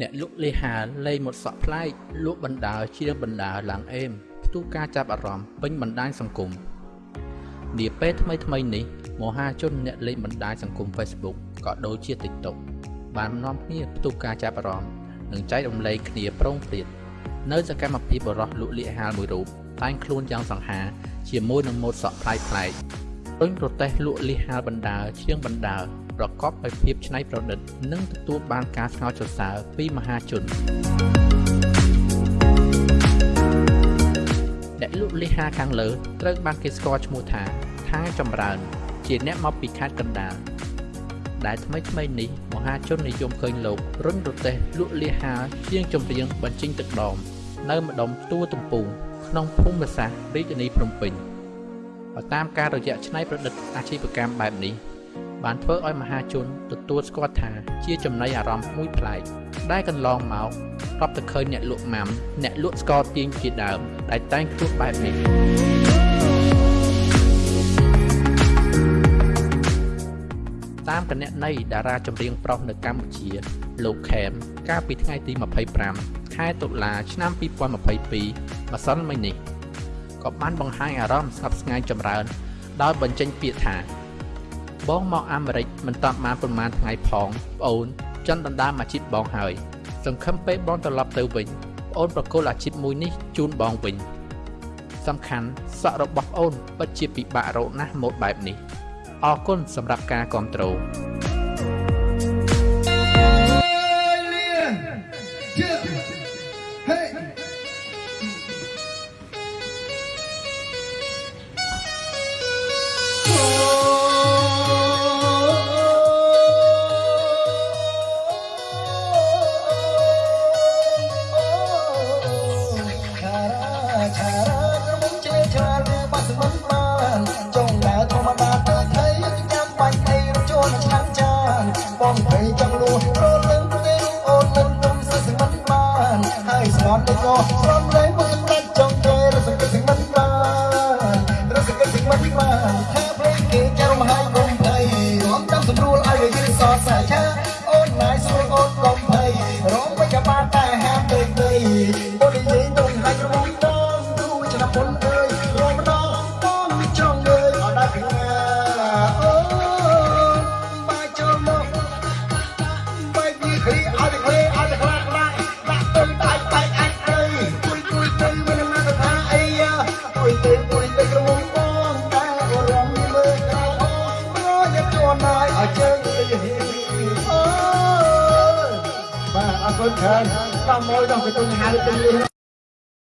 អ្នកលក់លេហាលេង một សក់ប្លែកលក់បណ្ដើរជាងបណ្ដើរឡើងអេមផ្ទុះការចាប់អារម្មណ៍ពេញបណ្ដាញសង្គមនាពេលថ្មីថ្មីនេះមហាជនអ្នកលេងបណ្ដាញសង្គម Facebook ក៏ដូចជា TikTok បាននាំគ្នាផ្ទុះការចាប់អារម្មណ៍និងចែករំលែកគ្នាប្រងព្រាតនៅសកម្មភាពបរោះលក់លៀកហាលមួយរូបតែងខ្លួនយ៉ាងសង្ហា ជាមួយនឹងម៉ូតសក់ប្លែកប្លែករុញប្រទេសលក់លៀកហាលបណ្ដើរជាងបណ្ដើរ ប្រកបដោយភាពច្នៃប្រឌិត និងទទួលបានការស្ងើចសរសើរពីមហាជនអ្នកលក់លីហាខាងលើត្រូវបានគេស្គាល់ឈ្មោះថាថាចម្រើន ជាអ្នកមកពីខេត្តកណ្ដាលដែលថ្មីថ្មីនេះមហាជននិយមឃើញលោករុញរទេះលក់លីហាជាងចម្រៀងបញ្ចេញទឹកដមនៅម្ដុំទួលទំពូងក្នុងភូមិសាស្ត្ររាជធានីភ្នំពេញបើតាមការរយៈច្នៃប្រឌិតអាជីវកម្មបែបនេះ បានធ្វើឲ្យមហាជនទទួលស្គាល់ថាជាចំណីអារម្មណ៍មួយប្លែកដែលកន្លងមករាប់តែឃើញអ្នកលក់ម៉ាំអ្នកលក់ស្ករទាញជាដើមដែលតែងខ្លួនបែបនេះតាមគណនីតារាចម្រៀងប្រុសនៅកម្ពុជាលោកខេមកាលពីថ្ងៃទី25ខែតុលាឆ្នាំ2022ម្សិលមិញនេះក៏បានបង្ហាញអារម្មណ៍ស្ងប់ស្ងាយចម្រើនដោយបញ្ចេញពាក្យថា បងមកអាមេរិកមិនតាន់បានប្រហែលថ្ងៃផងប្អូនចង់ដណ្ដើមអាជីពបងហើយ សង្ឃឹមពេលបងត្រឡប់ទៅវិញប្អូនប្រគល់អាជីពមួយនេះជូនបងវិញសំខាន់សក់របស់ប្អូនពិតជាពិបាករកណាស់ម៉ូតបែបនេះអរគុណសម្រាប់ការគ្រប់គ្រង បងភ័យចង់លួរលឹងទេអូនមិនទុំសឹកមិនបានហើយស្មត់ទៅក៏ស្រំលែងមកសម្រាប់ចង់ទេរសគិតមិនបានរសគិតមិនបានថាភ្លេងគេចាំមហាគុំភ័យរំតាមស្រួលឲ្យវាយឺសតសាចាអូនណាយស្រួលអូនគុំភ័យរំមិនក៏បានតែហាមពេកពេកអូននិយាយទៅហើយរំដងទូឆ្នាំមុនអើយរំដងបង អូបាទអរគុណច្រើនតា